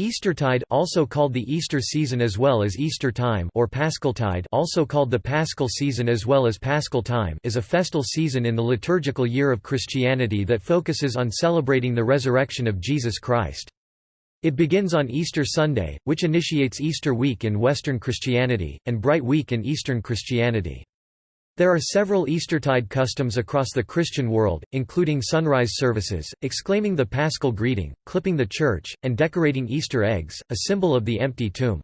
Eastertide also called the Easter season as well as Easter time or Paschaltide also called the Paschal season as well as Paschal time is a festal season in the liturgical year of Christianity that focuses on celebrating the resurrection of Jesus Christ. It begins on Easter Sunday, which initiates Easter week in Western Christianity, and Bright Week in Eastern Christianity. There are several Eastertide customs across the Christian world, including sunrise services, exclaiming the paschal greeting, clipping the church, and decorating Easter eggs, a symbol of the empty tomb.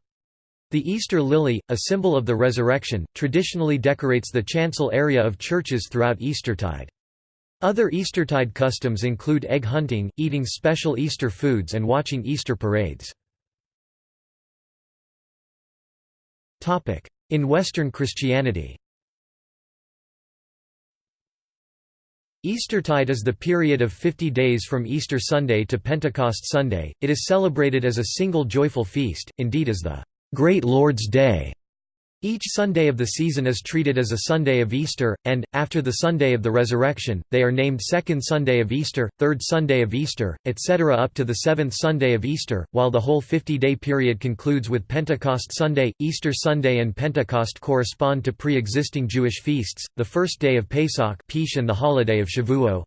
The Easter lily, a symbol of the resurrection, traditionally decorates the chancel area of churches throughout Eastertide. Other Eastertide customs include egg hunting, eating special Easter foods and watching Easter parades. In Western Christianity Eastertide is the period of 50 days from Easter Sunday to Pentecost Sunday. It is celebrated as a single joyful feast, indeed as the Great Lord's Day. Each Sunday of the season is treated as a Sunday of Easter, and, after the Sunday of the Resurrection, they are named Second Sunday of Easter, Third Sunday of Easter, etc. up to the Seventh Sunday of Easter, while the whole 50-day period concludes with Pentecost Sunday. Easter Sunday and Pentecost correspond to pre-existing Jewish feasts, the first day of Pesach and the holiday of Shavuot.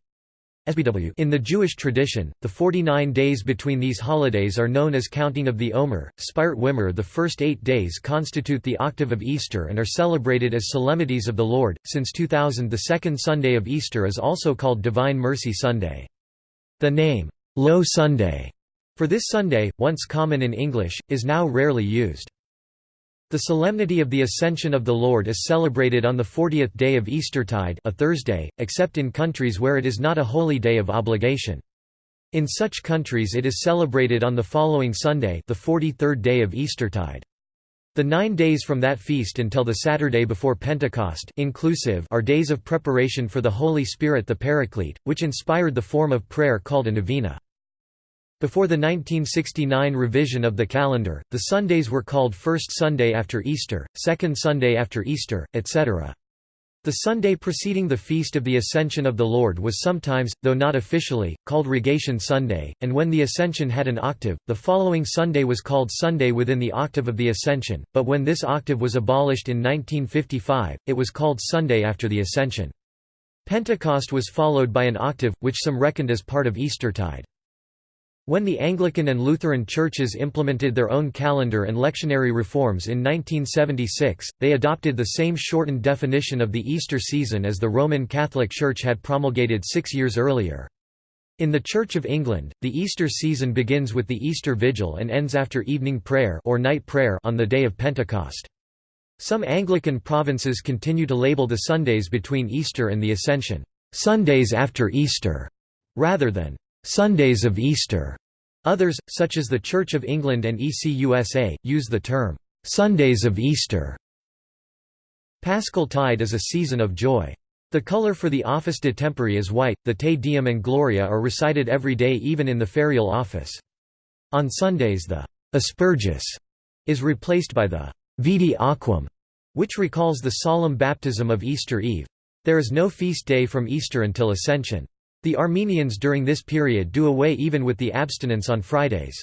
In the Jewish tradition, the 49 days between these holidays are known as counting of the Omer, Sefirat HaOmer. The first eight days constitute the octave of Easter and are celebrated as solemnities of the Lord. Since 2000, the second Sunday of Easter is also called Divine Mercy Sunday. The name, Low Sunday, for this Sunday, once common in English, is now rarely used. The solemnity of the Ascension of the Lord is celebrated on the 40th day of Eastertide a Thursday, except in countries where it is not a holy day of obligation. In such countries it is celebrated on the following Sunday the 43rd day of Eastertide. The nine days from that feast until the Saturday before Pentecost inclusive are days of preparation for the Holy Spirit the Paraclete, which inspired the form of prayer called a novena. Before the 1969 revision of the calendar, the Sundays were called First Sunday after Easter, Second Sunday after Easter, etc. The Sunday preceding the Feast of the Ascension of the Lord was sometimes, though not officially, called Rogation Sunday, and when the Ascension had an octave, the following Sunday was called Sunday within the octave of the Ascension, but when this octave was abolished in 1955, it was called Sunday after the Ascension. Pentecost was followed by an octave, which some reckoned as part of Eastertide. When the Anglican and Lutheran churches implemented their own calendar and lectionary reforms in 1976, they adopted the same shortened definition of the Easter season as the Roman Catholic Church had promulgated six years earlier. In the Church of England, the Easter season begins with the Easter Vigil and ends after evening prayer or night prayer on the day of Pentecost. Some Anglican provinces continue to label the Sundays between Easter and the Ascension, "'Sundays after Easter' rather than Sundays of Easter. Others, such as the Church of England and ECUSA, use the term Sundays of Easter. Paschal Tide is a season of joy. The color for the Office de Tempore is white, the Te Deum and Gloria are recited every day even in the ferial office. On Sundays the Asperges is replaced by the Vidi Aquam, which recalls the solemn baptism of Easter Eve. There is no feast day from Easter until Ascension. The Armenians during this period do away even with the abstinence on Fridays.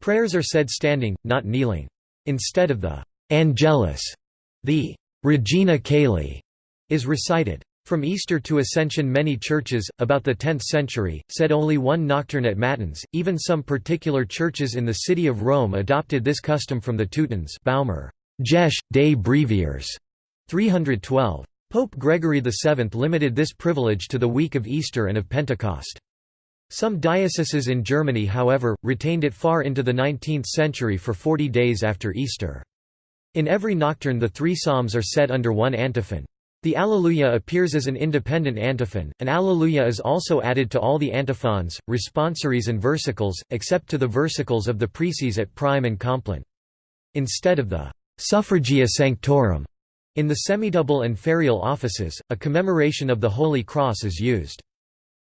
Prayers are said standing, not kneeling. Instead of the Angelus, the Regina Caeli is recited. From Easter to Ascension many churches, about the 10th century, said only one nocturne at Matins, even some particular churches in the city of Rome adopted this custom from the Teutons Baumer, Jesh, des Breviers, 312. Pope Gregory VII limited this privilege to the week of Easter and of Pentecost. Some dioceses in Germany however, retained it far into the 19th century for 40 days after Easter. In every nocturne the three psalms are set under one antiphon. The Alleluia appears as an independent antiphon. An Alleluia is also added to all the antiphons, responsories and versicles, except to the versicles of the preces at prime and compline. Instead of the Suffragia Sanctorum in the semidouble and ferial offices, a commemoration of the Holy Cross is used.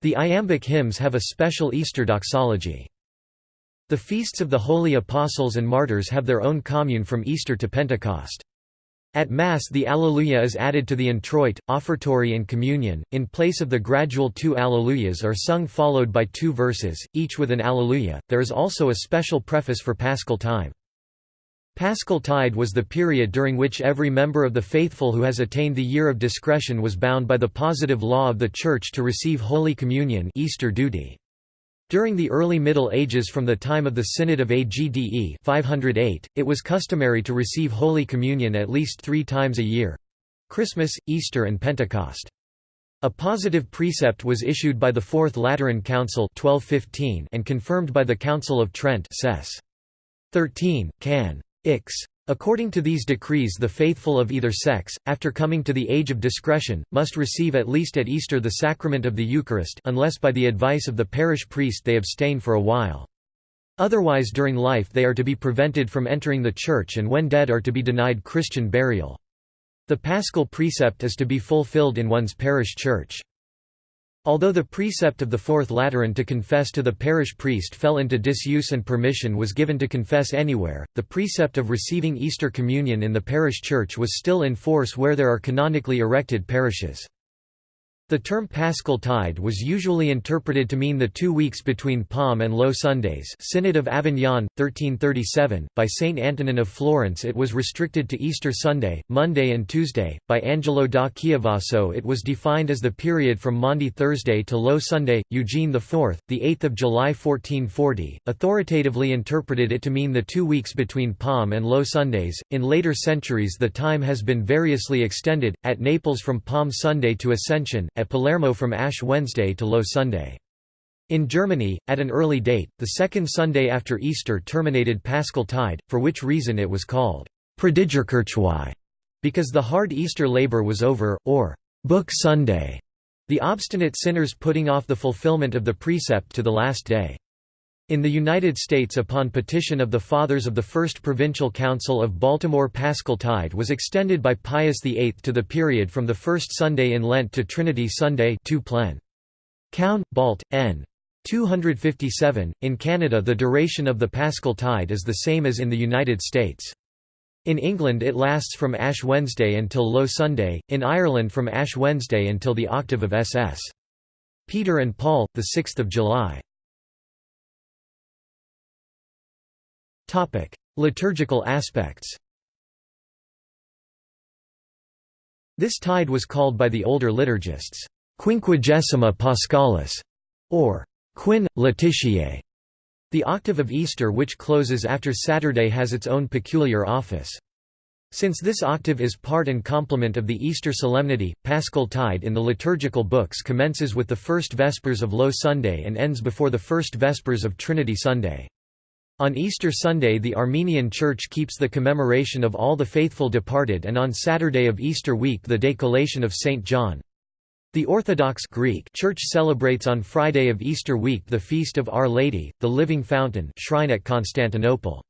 The iambic hymns have a special Easter doxology. The feasts of the Holy Apostles and Martyrs have their own commune from Easter to Pentecost. At Mass the Alleluia is added to the introit, offertory and communion, in place of the gradual two Alleluias are sung followed by two verses, each with an Alleluia. There is also a special preface for Paschal time. Paschal Tide was the period during which every member of the faithful who has attained the year of discretion was bound by the positive law of the Church to receive Holy Communion Easter duty. During the early Middle Ages from the time of the Synod of Agde 508, it was customary to receive Holy Communion at least three times a year—Christmas, Easter and Pentecost. A positive precept was issued by the Fourth Lateran Council 1215 and confirmed by the Council of Trent Cess. 13, can. Ix. According to these decrees the faithful of either sex, after coming to the age of discretion, must receive at least at Easter the sacrament of the Eucharist unless by the advice of the parish priest they abstain for a while. Otherwise during life they are to be prevented from entering the church and when dead are to be denied Christian burial. The paschal precept is to be fulfilled in one's parish church. Although the precept of the Fourth Lateran to confess to the parish priest fell into disuse and permission was given to confess anywhere, the precept of receiving Easter communion in the parish church was still in force where there are canonically erected parishes. The term Paschal Tide was usually interpreted to mean the two weeks between Palm and Low Sundays Synod of Avignon, 1337, by Saint Antonin of Florence it was restricted to Easter Sunday, Monday and Tuesday, by Angelo da Chiavasso it was defined as the period from Maundy Thursday to Low Sunday, Eugene IV, 8 July 1440, authoritatively interpreted it to mean the two weeks between Palm and Low Sundays. In later centuries the time has been variously extended, at Naples from Palm Sunday to Ascension, at Palermo from Ash Wednesday to Low Sunday. In Germany, at an early date, the second Sunday after Easter terminated Paschal Tide, for which reason it was called Predigerkirchweih, because the hard Easter labor was over, or Book Sunday, the obstinate sinners putting off the fulfillment of the precept to the last day. In the United States upon petition of the Fathers of the First Provincial Council of Baltimore Paschal Tide was extended by Pius VIII to the period from the first Sunday in Lent to Trinity Sunday 2 Plen. Cown. Balt. N. 257. In Canada the duration of the Paschal Tide is the same as in the United States. In England it lasts from Ash Wednesday until Low Sunday, in Ireland from Ash Wednesday until the octave of SS. Peter and Paul, 6 July. Liturgical aspects This tide was called by the older liturgists, Quinquagesima Paschalis, or Quin, Laetitiae. The octave of Easter which closes after Saturday has its own peculiar office. Since this octave is part and complement of the Easter solemnity, Paschal Tide in the liturgical books commences with the first Vespers of Low Sunday and ends before the first Vespers of Trinity Sunday. On Easter Sunday the Armenian Church keeps the commemoration of all the faithful departed and on Saturday of Easter week the decollation of St. John. The Orthodox Greek Church celebrates on Friday of Easter week the feast of Our Lady, the Living Fountain shrine at Constantinople.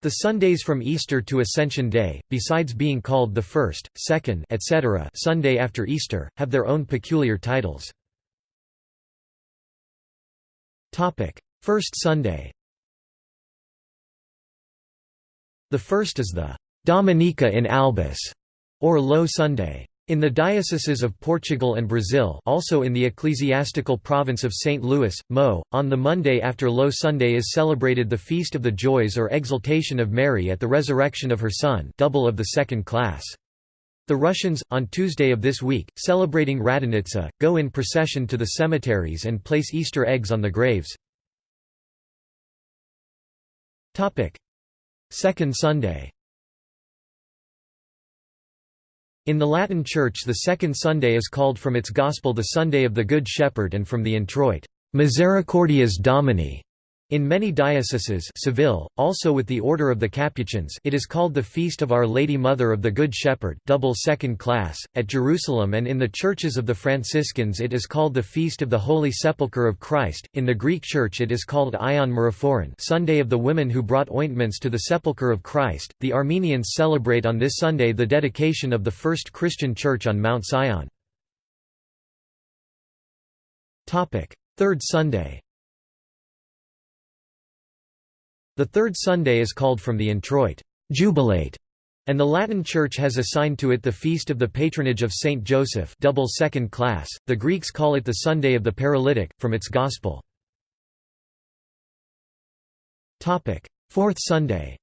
The Sundays from Easter to Ascension Day, besides being called the first, second etc. Sunday after Easter, have their own peculiar titles. First Sunday The first is the Dominica in Albis, or Low Sunday. In the dioceses of Portugal and Brazil also in the ecclesiastical province of St. Louis, Mo, on the Monday after Low Sunday is celebrated the Feast of the Joys or Exaltation of Mary at the resurrection of her Son double of the second class. The Russians, on Tuesday of this week, celebrating Radonitsa, go in procession to the cemeteries and place Easter eggs on the graves. Second Sunday. In the Latin Church the second Sunday is called from its Gospel the Sunday of the Good Shepherd and from the introit, Misericordias Domini, in many dioceses Seville, also with the Order of the Capuchins it is called the Feast of Our Lady Mother of the Good Shepherd double second class. .At Jerusalem and in the churches of the Franciscans it is called the Feast of the Holy Sepulchre of Christ, in the Greek Church it is called Ion Meraphoron Sunday of the Women who brought ointments to the Sepulchre of Christ. The Armenians celebrate on this Sunday the dedication of the first Christian church on Mount Sion. Third Sunday The third Sunday is called from the introit, jubilate, and the Latin Church has assigned to it the feast of the patronage of Saint Joseph double second class. The Greeks call it the Sunday of the Paralytic, from its Gospel. Fourth Sunday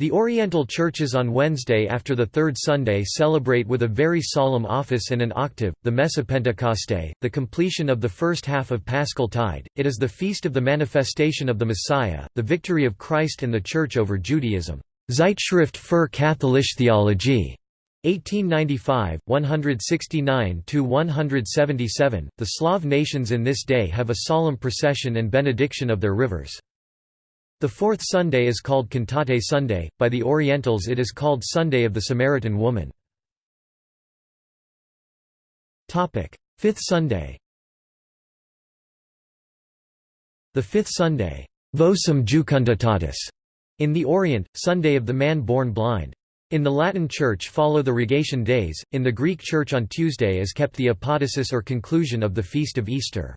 The Oriental churches on Wednesday after the third Sunday celebrate with a very solemn office and an octave, the Mesopentecoste, the completion of the first half of Paschal Tide. It is the feast of the manifestation of the Messiah, the victory of Christ and the Church over Judaism. Zeitschrift für Katholische Theologie. 1895, 169–177, the Slav nations in this day have a solemn procession and benediction of their rivers. The fourth Sunday is called Cantate Sunday, by the Orientals it is called Sunday of the Samaritan Woman. Fifth Sunday The fifth Sunday Vocem Jucunditatis, in the Orient, Sunday of the man born blind. In the Latin Church follow the Rogation days, in the Greek Church on Tuesday is kept the apodosis or conclusion of the Feast of Easter.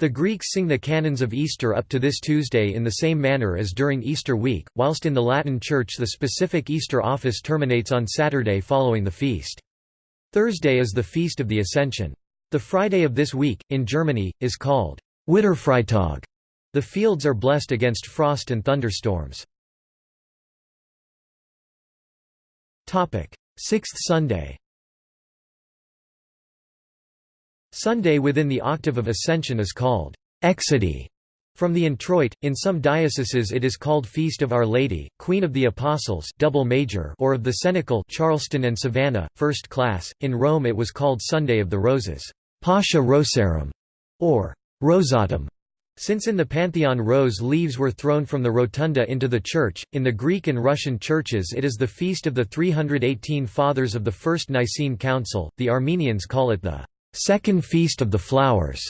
The Greeks sing the canons of Easter up to this Tuesday in the same manner as during Easter week, whilst in the Latin Church the specific Easter office terminates on Saturday following the feast. Thursday is the Feast of the Ascension. The Friday of this week, in Germany, is called Witterfreitag. The fields are blessed against frost and thunderstorms. Sixth Sunday Sunday within the octave of Ascension is called Exaudi from the introit. In some dioceses it is called Feast of Our Lady, Queen of the Apostles, double major, or of the Cenacle, Charleston and Savannah, first class. In Rome it was called Sunday of the Roses, Pascha Rosarum, or Rosatum. Since in the Pantheon rose leaves were thrown from the rotunda into the church, in the Greek and Russian churches it is the feast of the 318 Fathers of the First Nicene Council, the Armenians call it the Second Feast of the Flowers,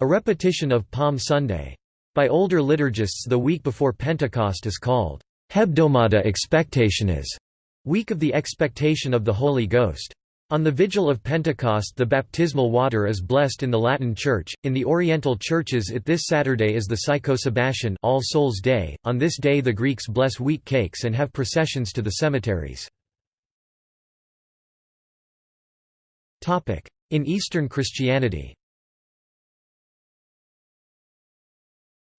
a repetition of Palm Sunday. By older liturgists the week before Pentecost is called Hebdomada Expectationis, week of the expectation of the Holy Ghost. On the vigil of Pentecost the baptismal water is blessed in the Latin Church, in the Oriental churches it this Saturday is the Psychosabbaton All Souls Day, on this day the Greeks bless wheat cakes and have processions to the cemeteries. In Eastern Christianity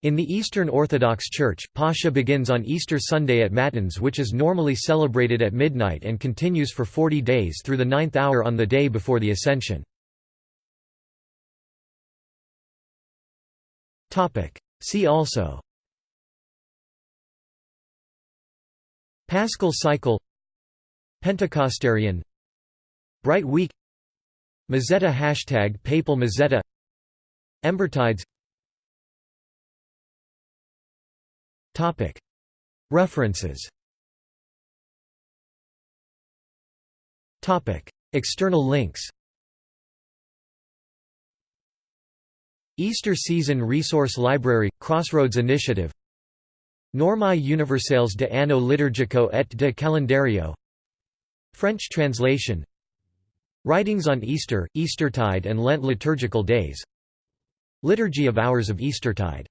In the Eastern Orthodox Church, Pascha begins on Easter Sunday at Matins which is normally celebrated at midnight and continues for 40 days through the ninth hour on the day before the Ascension. See also Paschal cycle Pentecostarion Bright Week Mozzetta hashtag Papal Mozzetta. Embertides. References. External links. Easter Season Resource Library – Crossroads Initiative. Normae Universales de Anno Liturgico et de Calendario. French translation Writings on Easter, Eastertide and Lent liturgical days. Liturgy of Hours of Eastertide